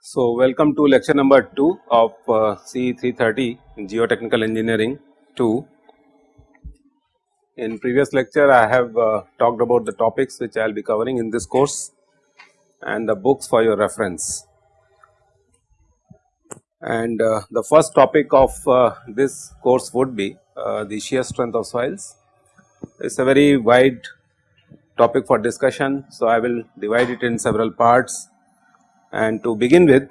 So, welcome to lecture number 2 of uh, CE 330 Geotechnical Engineering 2. In previous lecture I have uh, talked about the topics which I will be covering in this course and the books for your reference. And uh, the first topic of uh, this course would be uh, the shear strength of soils. It is a very wide topic for discussion. So, I will divide it in several parts and to begin with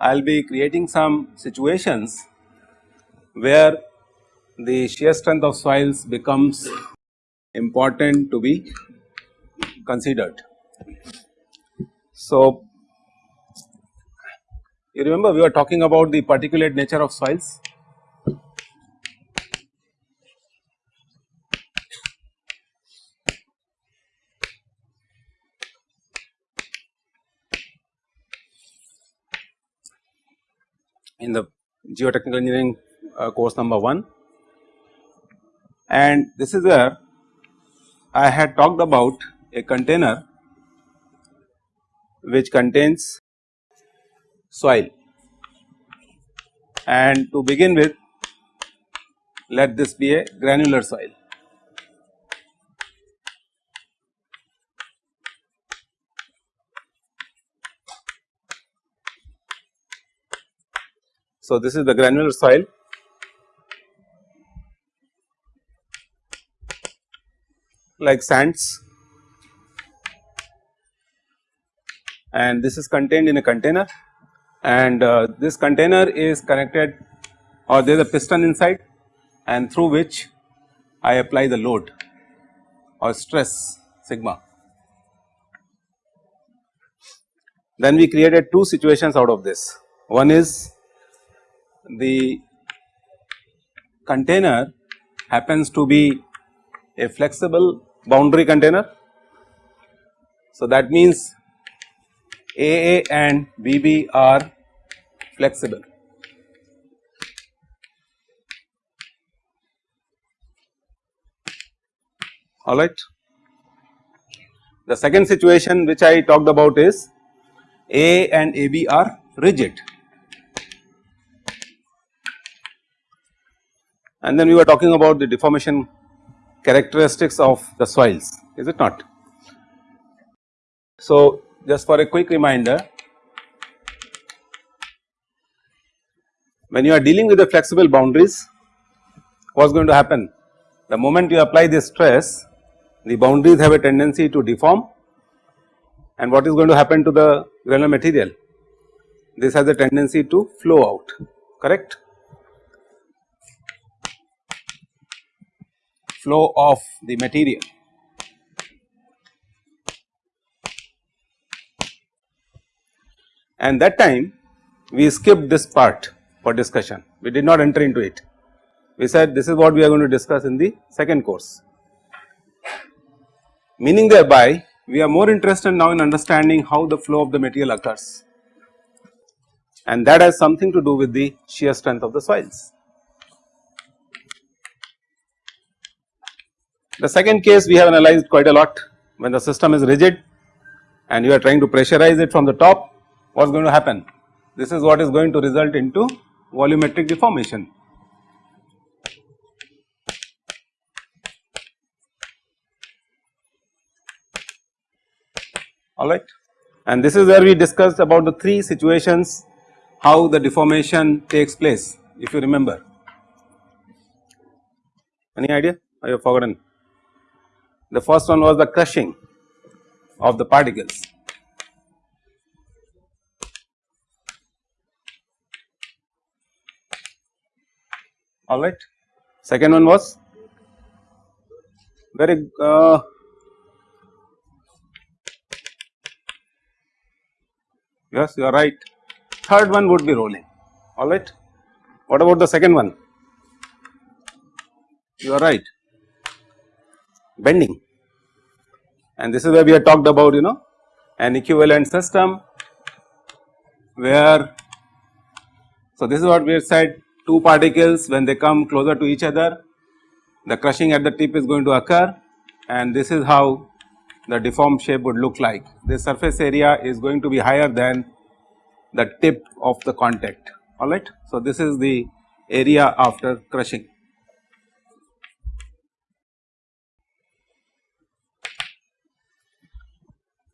I will be creating some situations where the shear strength of soils becomes important to be considered. So, you remember we were talking about the particulate nature of soils in the geotechnical engineering uh, course number 1 and this is where I had talked about a container which contains soil. And to begin with let this be a granular soil. So, this is the granular soil. Like sands and this is contained in a container and uh, this container is connected or there is a piston inside and through which I apply the load or stress sigma. Then we created two situations out of this. One is the container happens to be a flexible boundary container. So, that means AA and BB are flexible. Alright. The second situation which I talked about is A and AB are rigid and then we were talking about the deformation characteristics of the soils is it not. So, just for a quick reminder when you are dealing with the flexible boundaries what is going to happen? The moment you apply this stress the boundaries have a tendency to deform. And what is going to happen to the granular material? This has a tendency to flow out correct? Flow of the material. And that time we skipped this part for discussion, we did not enter into it. We said this is what we are going to discuss in the second course. Meaning thereby we are more interested now in understanding how the flow of the material occurs and that has something to do with the shear strength of the soils. The second case we have analyzed quite a lot when the system is rigid and you are trying to pressurize it from the top what is going to happen? This is what is going to result into volumetric deformation. alright and this is where we discussed about the three situations how the deformation takes place if you remember. Any idea? You have forgotten? The first one was the crushing of the particles. Alright. Second one was very uh, yes you are right. Third one would be rolling alright. What about the second one? You are right bending and this is where we have talked about you know an equivalent system where so this is what we have said two particles when they come closer to each other the crushing at the tip is going to occur and this is how the deformed shape would look like. The surface area is going to be higher than the tip of the contact alright. So, this is the area after crushing.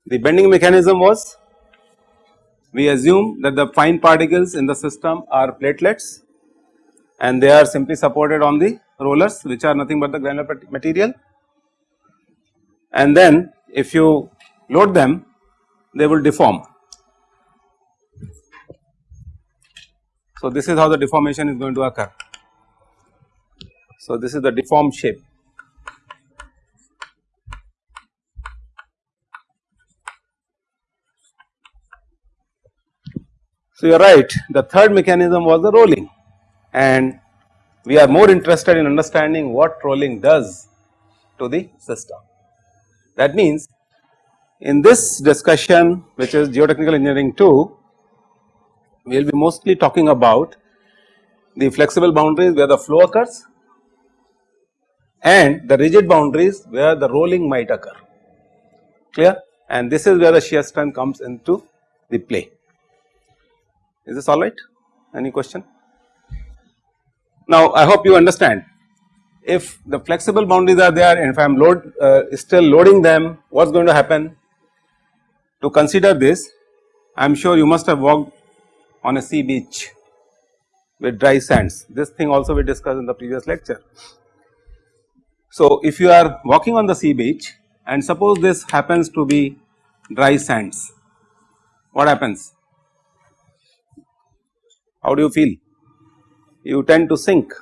The bending mechanism was we assume that the fine particles in the system are platelets and they are simply supported on the rollers which are nothing but the granular material and then if you load them they will deform. So, this is how the deformation is going to occur. So, this is the deformed shape. So, you are right the third mechanism was the rolling and we are more interested in understanding what rolling does to the system. That means in this discussion which is geotechnical engineering 2, we will be mostly talking about the flexible boundaries where the flow occurs and the rigid boundaries where the rolling might occur clear and this is where the shear strength comes into the play. Is this alright? Any question? Now I hope you understand. If the flexible boundaries are there and if I am load uh, still loading them what is going to happen? To consider this I am sure you must have walked on a sea beach with dry sands. This thing also we discussed in the previous lecture. So if you are walking on the sea beach and suppose this happens to be dry sands what happens? How do you feel you tend to sink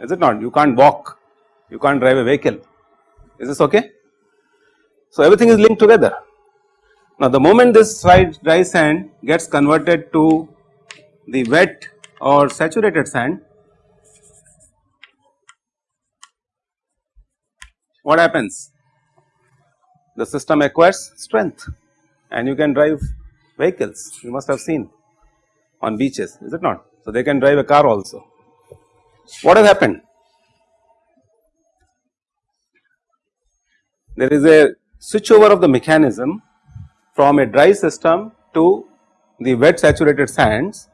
is it not you can't walk you can't drive a vehicle is this okay. So everything is linked together. Now the moment this dry sand gets converted to the wet or saturated sand what happens the system acquires strength and you can drive vehicles you must have seen on beaches is it not. So they can drive a car also. What has happened there is a switchover of the mechanism from a dry system to the wet saturated sands.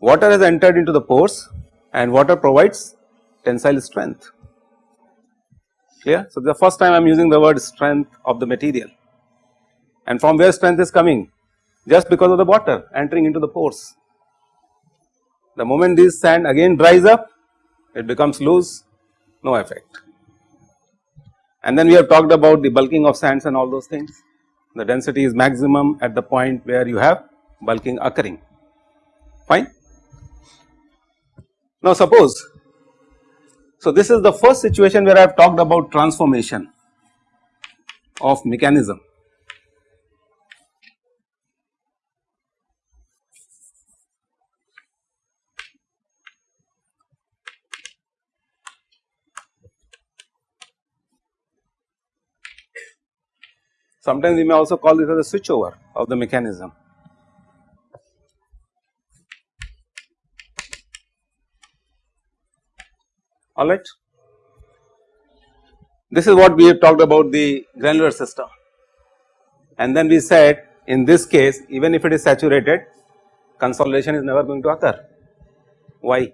Water has entered into the pores and water provides tensile strength clear. So, the first time I am using the word strength of the material and from where strength is coming just because of the water entering into the pores. The moment this sand again dries up it becomes loose no effect and then we have talked about the bulking of sands and all those things. The density is maximum at the point where you have bulking occurring, fine. Now suppose, so this is the first situation where I have talked about transformation of mechanism. Sometimes we may also call this as a switchover of the mechanism. Alright. This is what we have talked about the granular system and then we said in this case even if it is saturated consolidation is never going to occur. Why?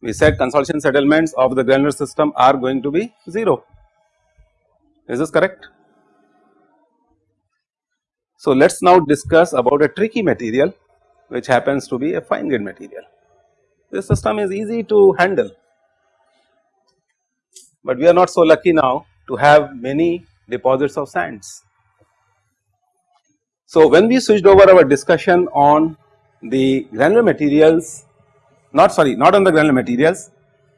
We said consolidation settlements of the granular system are going to be 0 is this correct? So, let us now discuss about a tricky material which happens to be a fine grained material. This system is easy to handle, but we are not so lucky now to have many deposits of sands. So, when we switched over our discussion on the granular materials not sorry not on the granular materials,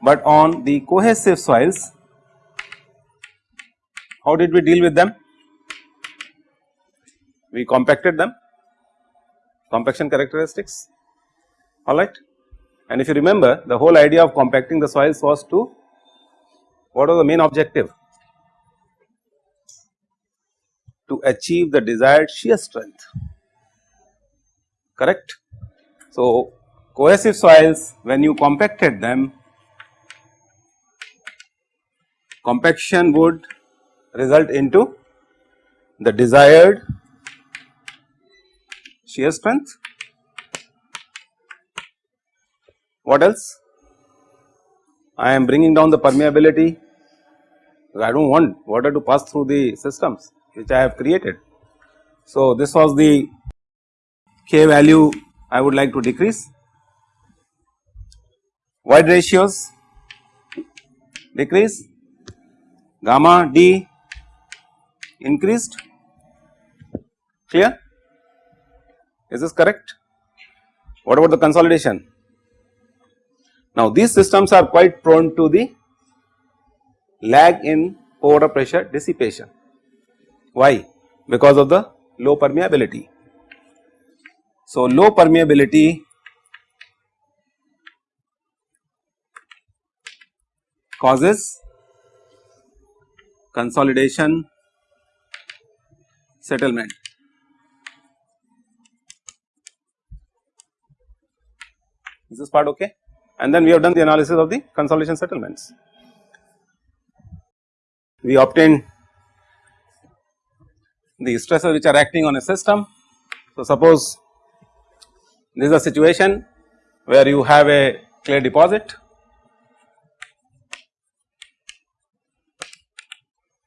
but on the cohesive soils how did we deal with them? We compacted them, compaction characteristics, alright. And if you remember the whole idea of compacting the soils was to, what was the main objective? to achieve the desired shear strength correct. So, cohesive soils when you compacted them compaction would result into the desired shear strength. What else? I am bringing down the permeability I do not want water to pass through the systems which I have created. So, this was the K value I would like to decrease. Void ratios decrease, gamma D increased, clear? Is this correct? What about the consolidation? Now these systems are quite prone to the lag in water pressure dissipation. Why? Because of the low permeability. So low permeability causes consolidation settlement. Is this part okay? And then we have done the analysis of the consolidation settlements. We obtained the stresses which are acting on a system. So, suppose this is a situation where you have a clay deposit.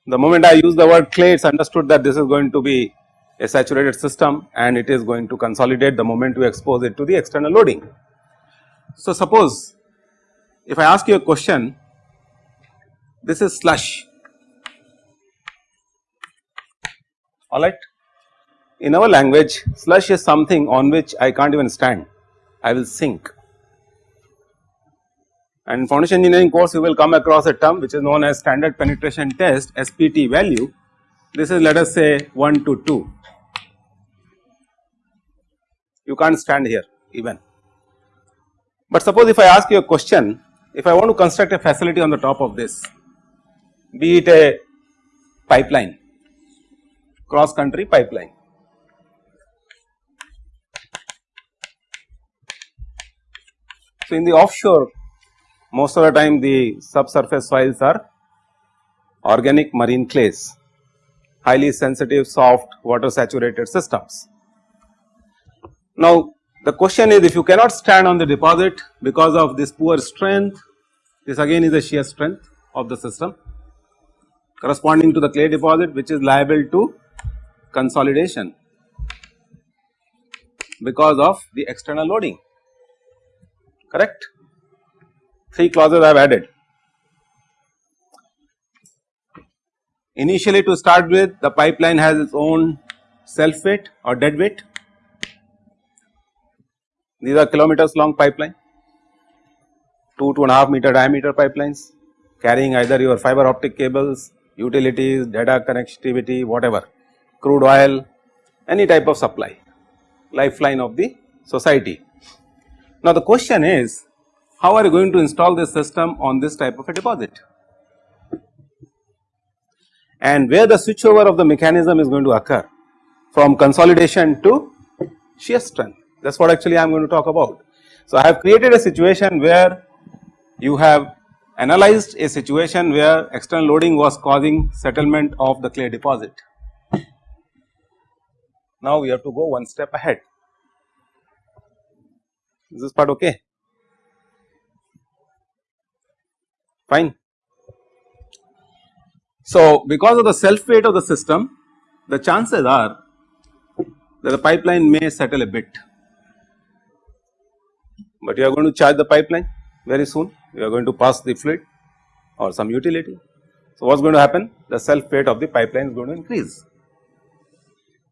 The moment I use the word clay it is understood that this is going to be a saturated system and it is going to consolidate the moment you expose it to the external loading. So, suppose if I ask you a question this is slush alright. In our language slush is something on which I can't even stand I will sink and in foundation engineering course you will come across a term which is known as standard penetration test SPT value this is let us say 1 to 2 you can't stand here even but suppose if I ask you a question, if I want to construct a facility on the top of this, be it a pipeline, cross country pipeline. So, in the offshore most of the time the subsurface soils are organic marine clays, highly sensitive soft water saturated systems. Now, the question is if you cannot stand on the deposit because of this poor strength, this again is the shear strength of the system corresponding to the clay deposit which is liable to consolidation because of the external loading correct. Three clauses I have added. Initially to start with the pipeline has its own self weight or dead weight these are kilometers long pipeline, 2 2 and a half meter diameter pipelines carrying either your fiber optic cables, utilities, data connectivity, whatever, crude oil, any type of supply, lifeline of the society. Now the question is, how are you going to install this system on this type of a deposit? And where the switchover of the mechanism is going to occur from consolidation to shear strength that is what actually I am going to talk about. So, I have created a situation where you have analyzed a situation where external loading was causing settlement of the clay deposit. Now, we have to go one step ahead. Is this part okay? Fine. So, because of the self weight of the system, the chances are that the pipeline may settle a bit but you are going to charge the pipeline very soon, you are going to pass the fluid or some utility. So, what is going to happen? The self weight of the pipeline is going to increase.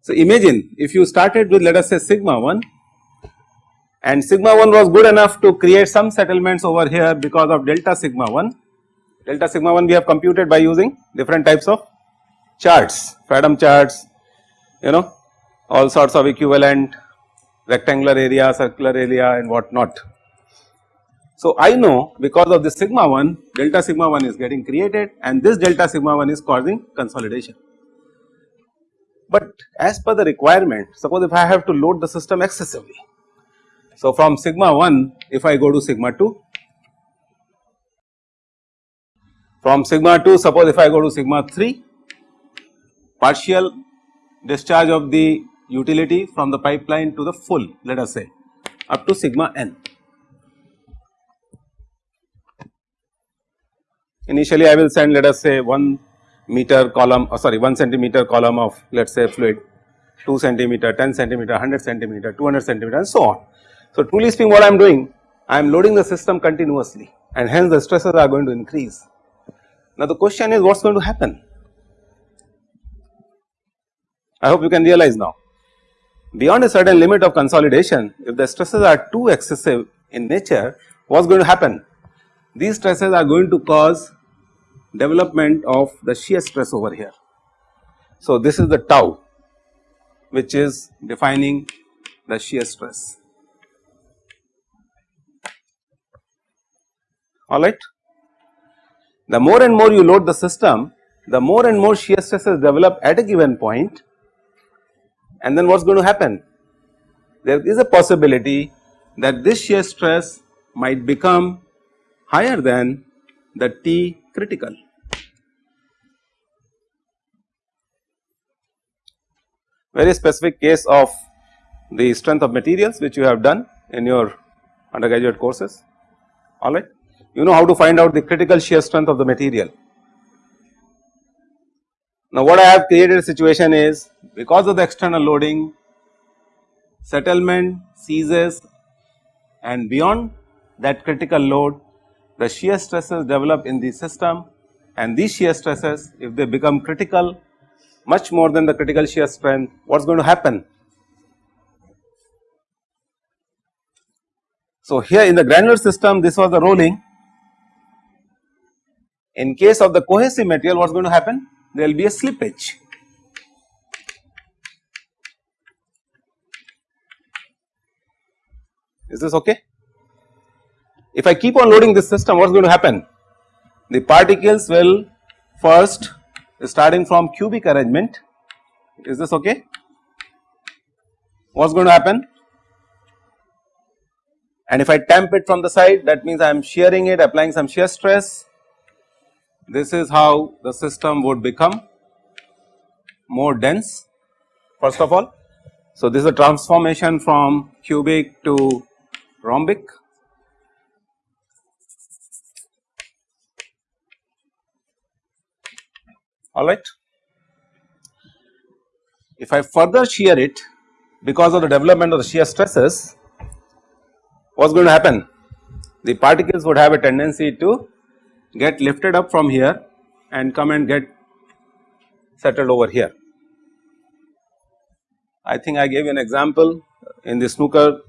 So, imagine if you started with let us say sigma 1 and sigma 1 was good enough to create some settlements over here because of delta sigma 1. Delta sigma 1 we have computed by using different types of charts, Fadum charts, you know all sorts of equivalent rectangular area, circular area and what not. So, I know because of this sigma 1 delta sigma 1 is getting created and this delta sigma 1 is causing consolidation. but as per the requirement suppose if I have to load the system excessively. So, from sigma 1 if I go to sigma 2 from sigma 2 suppose if I go to sigma 3 partial discharge of the utility from the pipeline to the full let us say up to sigma n. Initially I will send let us say 1 meter column or uh, sorry 1 centimeter column of let us say fluid 2 centimeter, 10 centimeter, 100 centimeter, 200 centimeter and so on. So, truly speaking what I am doing I am loading the system continuously and hence the stresses are going to increase. Now, the question is what is going to happen? I hope you can realize now. Beyond a certain limit of consolidation if the stresses are too excessive in nature what is going to happen? These stresses are going to cause development of the shear stress over here. So, this is the tau which is defining the shear stress alright. The more and more you load the system the more and more shear stresses develop at a given point and then what is going to happen? There is a possibility that this shear stress might become higher than the T critical. Very specific case of the strength of materials which you have done in your undergraduate courses alright. You know how to find out the critical shear strength of the material. Now what I have created a situation is because of the external loading settlement ceases and beyond that critical load the shear stresses develop in the system and these shear stresses if they become critical much more than the critical shear strength what is going to happen? So, here in the granular system this was the rolling in case of the cohesive material what is going to happen there will be a slippage. Is this okay? If I keep on loading this system what is going to happen? The particles will first starting from cubic arrangement is this okay? What is going to happen? And if I tamp it from the side that means I am shearing it applying some shear stress this is how the system would become more dense first of all. So, this is a transformation from cubic to rhombic alright. If I further shear it because of the development of the shear stresses what is going to happen? The particles would have a tendency to get lifted up from here and come and get settled over here. I think I gave you an example in the snooker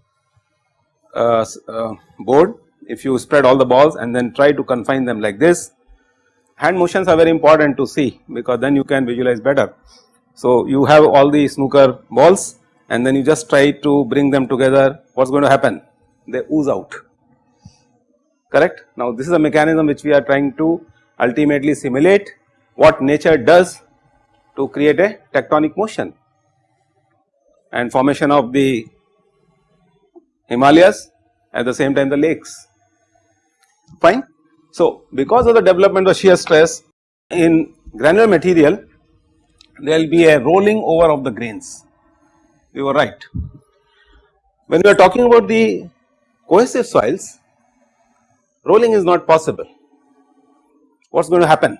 uh, uh, board if you spread all the balls and then try to confine them like this hand motions are very important to see because then you can visualize better. So, you have all the snooker balls and then you just try to bring them together what is going to happen they ooze out correct. Now, this is a mechanism which we are trying to ultimately simulate what nature does to create a tectonic motion and formation of the Himalayas at the same time the lakes fine. So, because of the development of shear stress in granular material there will be a rolling over of the grains you were right. When we are talking about the cohesive soils rolling is not possible. What is going to happen?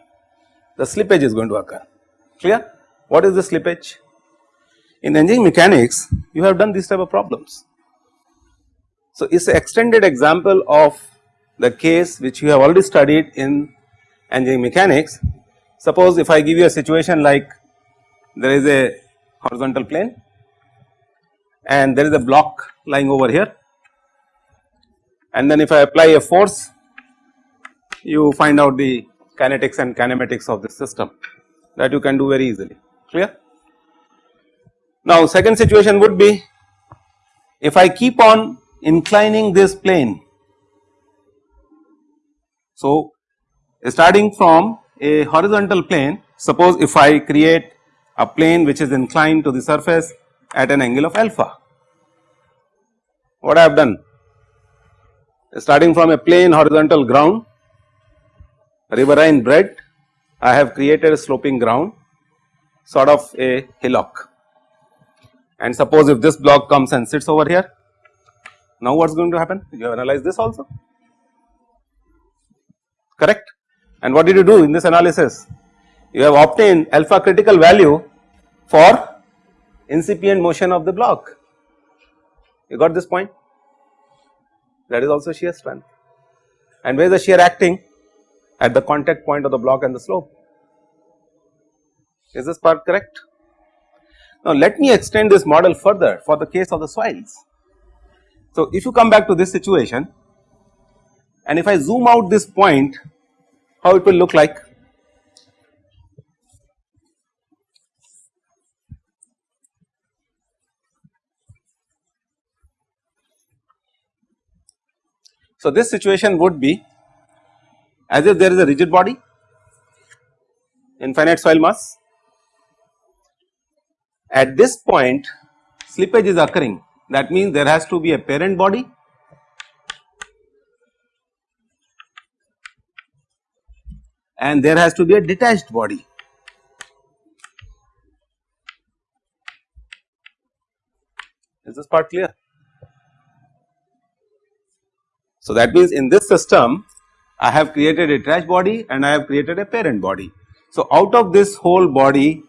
The slippage is going to occur. Clear? What is the slippage? In engineering mechanics you have done these type of problems. So, it is an extended example of the case which you have already studied in engineering mechanics. Suppose if I give you a situation like there is a horizontal plane and there is a block lying over here. And then if I apply a force you find out the kinetics and kinematics of the system that you can do very easily clear. Now second situation would be if I keep on inclining this plane so, starting from a horizontal plane suppose if I create a plane which is inclined to the surface at an angle of alpha. What I have done? Starting from a plane horizontal ground, riverine bed, I have created a sloping ground sort of a hillock. And suppose if this block comes and sits over here, now what is going to happen? You have analyzed this also, correct? And what did you do in this analysis? You have obtained alpha critical value for incipient motion of the block. You got this point? That is also shear strength. And where is the shear acting? At the contact point of the block and the slope. Is this part correct? Now let me extend this model further for the case of the soils. So if you come back to this situation and if I zoom out this point, how it will look like? So, this situation would be as if there is a rigid body, infinite soil mass. At this point slippage is occurring that means there has to be a parent body and there has to be a detached body. Is this part clear? So, that means in this system I have created a trash body and I have created a parent body. So, out of this whole body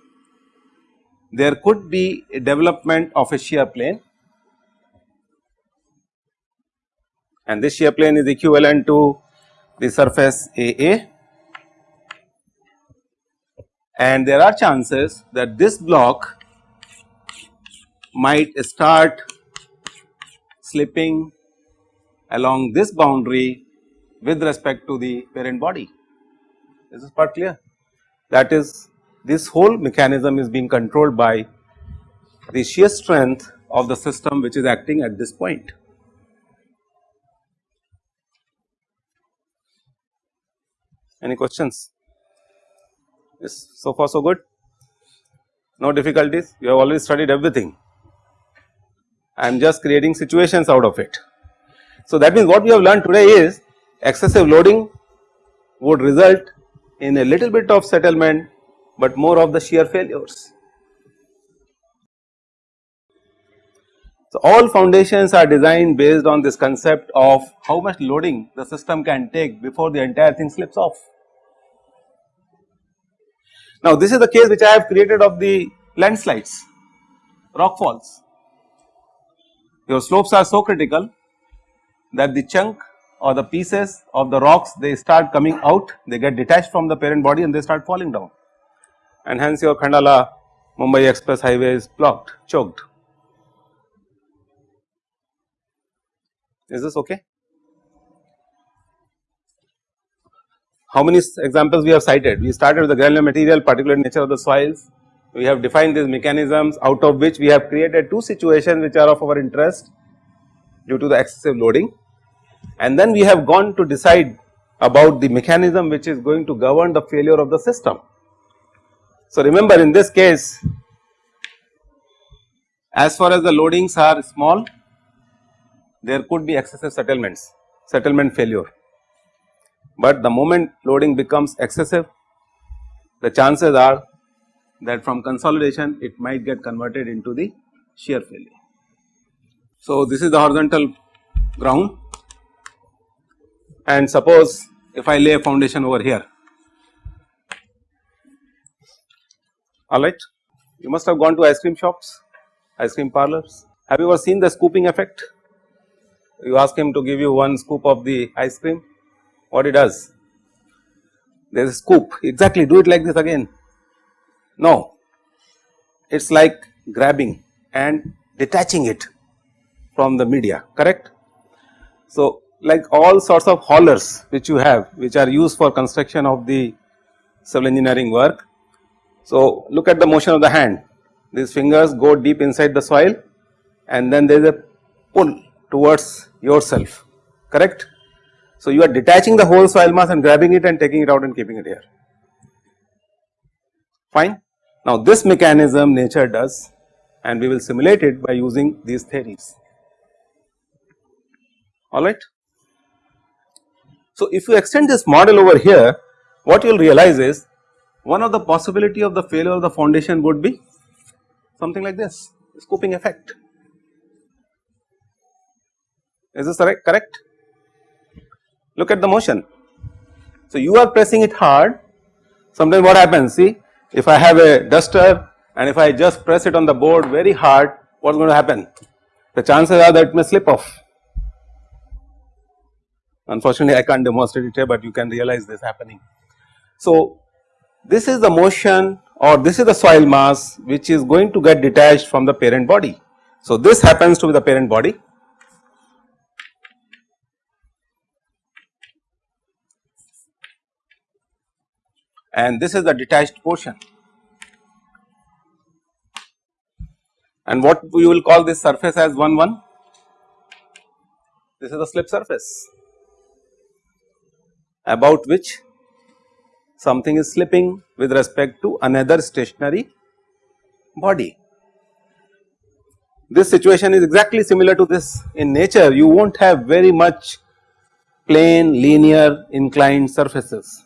there could be a development of a shear plane and this shear plane is equivalent to the surface AA and there are chances that this block might start slipping along this boundary with respect to the parent body. Is this part clear? That is this whole mechanism is being controlled by the shear strength of the system which is acting at this point. Any questions? Yes, so far so good? No difficulties? You have already studied everything. I am just creating situations out of it. So, that means what we have learned today is excessive loading would result in a little bit of settlement, but more of the shear failures. So, all foundations are designed based on this concept of how much loading the system can take before the entire thing slips off. Now, this is the case which I have created of the landslides, rock falls. Your slopes are so critical that the chunk or the pieces of the rocks they start coming out, they get detached from the parent body and they start falling down and hence your Khandala Mumbai Express highway is blocked, choked. Is this okay? How many examples we have cited? We started with the granular material, particular nature of the soils. We have defined these mechanisms out of which we have created two situations which are of our interest due to the excessive loading and then we have gone to decide about the mechanism which is going to govern the failure of the system. So, remember in this case as far as the loadings are small there could be excessive settlements, settlement failure, but the moment loading becomes excessive the chances are that from consolidation it might get converted into the shear failure. So, this is the horizontal ground and suppose if I lay a foundation over here alright. You must have gone to ice cream shops, ice cream parlors. Have you ever seen the scooping effect? You ask him to give you one scoop of the ice cream, what he does? There is a scoop, exactly do it like this again. No, it is like grabbing and detaching it from the media, correct? So, like all sorts of haulers which you have which are used for construction of the civil engineering work. So, look at the motion of the hand these fingers go deep inside the soil and then there is a pull towards yourself correct. So, you are detaching the whole soil mass and grabbing it and taking it out and keeping it here fine. Now this mechanism nature does and we will simulate it by using these theories alright. So if you extend this model over here what you will realize is one of the possibility of the failure of the foundation would be something like this scooping effect. Is this correct? correct? Look at the motion. So you are pressing it hard sometimes what happens see if I have a duster and if I just press it on the board very hard what is going to happen the chances are that it may slip off unfortunately I can't demonstrate it here but you can realize this happening. So this is the motion or this is the soil mass which is going to get detached from the parent body. So this happens to be the parent body and this is the detached portion. And what we will call this surface as 1 1? This is the slip surface about which something is slipping with respect to another stationary body. This situation is exactly similar to this in nature you will not have very much plane linear inclined surfaces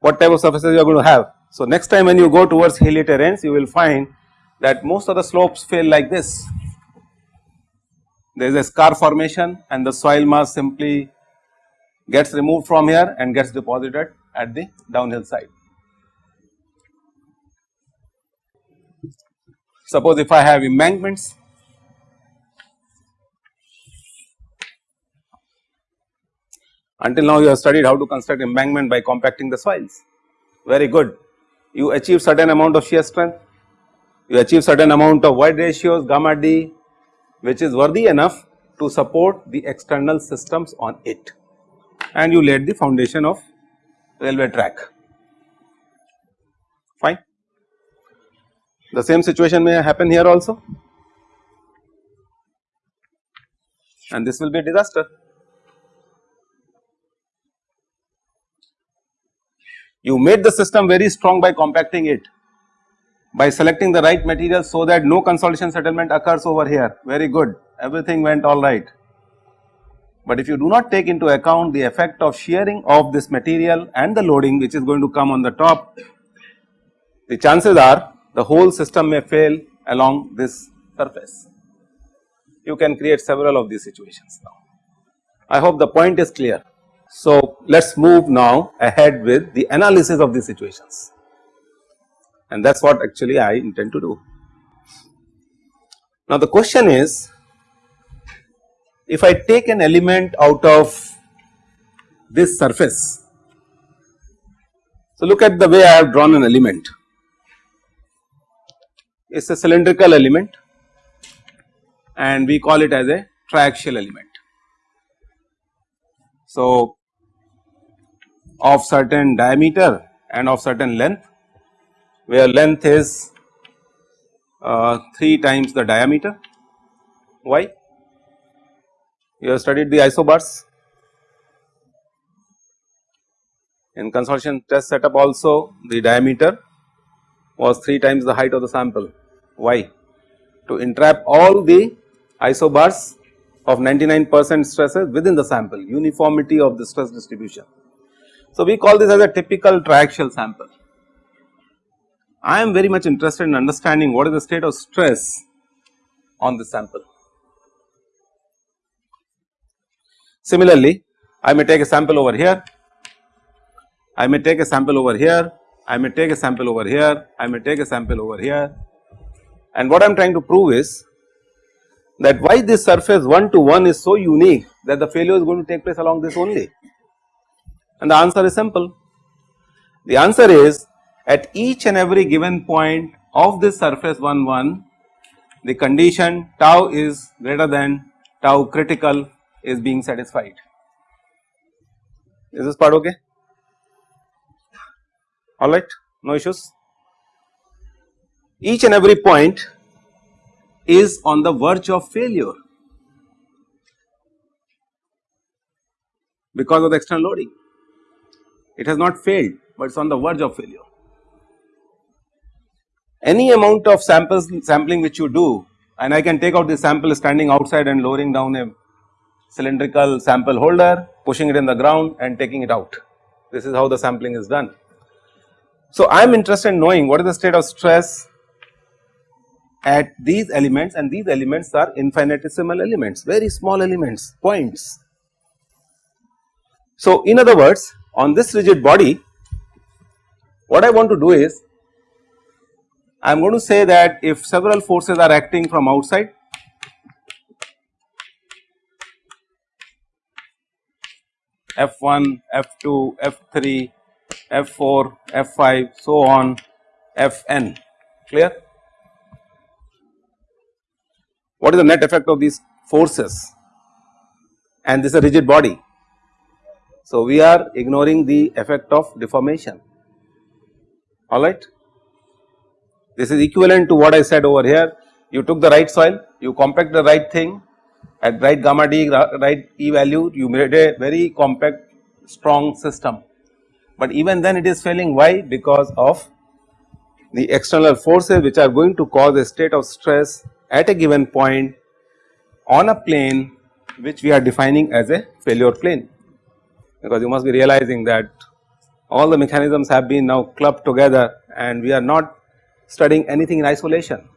what type of surfaces you are going to have. So, next time when you go towards hilly terrains you will find that most of the slopes fail like this. There is a scar formation and the soil mass simply gets removed from here and gets deposited at the downhill side. Suppose if I have embankments Until now you have studied how to construct embankment by compacting the soils, very good. You achieve certain amount of shear strength, you achieve certain amount of void ratios gamma d which is worthy enough to support the external systems on it and you laid the foundation of railway track fine. The same situation may happen here also and this will be a disaster. You made the system very strong by compacting it by selecting the right material so that no consolidation settlement occurs over here very good everything went all right. But if you do not take into account the effect of shearing of this material and the loading which is going to come on the top the chances are the whole system may fail along this surface. You can create several of these situations now. I hope the point is clear. So, let us move now ahead with the analysis of these situations and that is what actually I intend to do. Now, the question is if I take an element out of this surface. So, look at the way I have drawn an element it is a cylindrical element and we call it as a triaxial element. So, of certain diameter and of certain length where length is uh, 3 times the diameter. Why? You have studied the isobars. In consortium test setup also the diameter was 3 times the height of the sample. Why? To entrap all the isobars of 99 percent stresses within the sample, uniformity of the stress distribution. So, we call this as a typical triaxial sample. I am very much interested in understanding what is the state of stress on the sample. Similarly, I may take a sample over here, I may take a sample over here, I may take a sample over here, I may take a sample over here and what I am trying to prove is that why this surface 1 to 1 is so unique that the failure is going to take place along this only. And the answer is simple. The answer is at each and every given point of this surface 1 1 the condition tau is greater than tau critical is being satisfied. Is this part okay? Alright, no issues. Each and every point is on the verge of failure because of the external loading it has not failed but it is on the verge of failure. any amount of samples sampling which you do and I can take out the sample standing outside and lowering down a cylindrical sample holder, pushing it in the ground and taking it out. This is how the sampling is done. So, I am interested in knowing what is the state of stress at these elements and these elements are infinitesimal elements, very small elements, points. So, in other words on this rigid body what I want to do is I am going to say that if several forces are acting from outside F1, F2, F3, F4, F5 so on Fn clear. What is the net effect of these forces and this is a rigid body. So, we are ignoring the effect of deformation alright. This is equivalent to what I said over here you took the right soil you compact the right thing at right gamma d right E value you made a very compact strong system. But even then it is failing why because of the external forces which are going to cause a state of stress at a given point on a plane which we are defining as a failure plane because you must be realizing that all the mechanisms have been now clubbed together and we are not studying anything in isolation.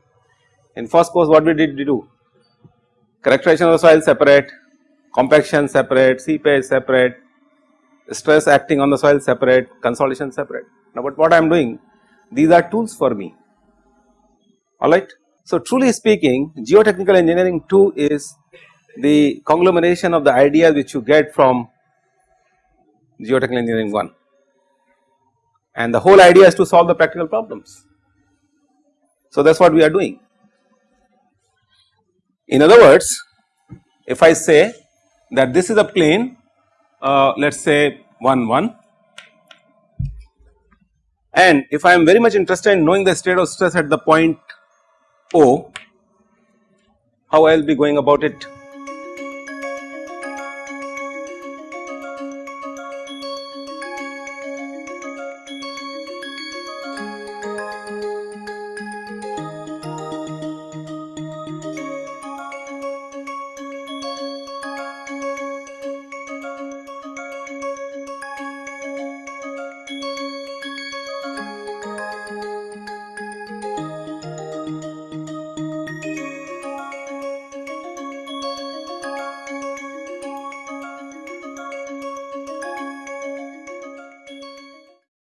In first course what we did we do? Characterization of the soil separate, compaction separate, seepage separate, stress acting on the soil separate, consolidation separate. Now, but what I am doing these are tools for me alright. So, truly speaking geotechnical engineering 2 is the conglomeration of the ideas which you get from geotechnical engineering 1 and the whole idea is to solve the practical problems. So, that is what we are doing. In other words if I say that this is a plane uh, let us say 1 1 and if I am very much interested in knowing the state of stress at the point O how I will be going about it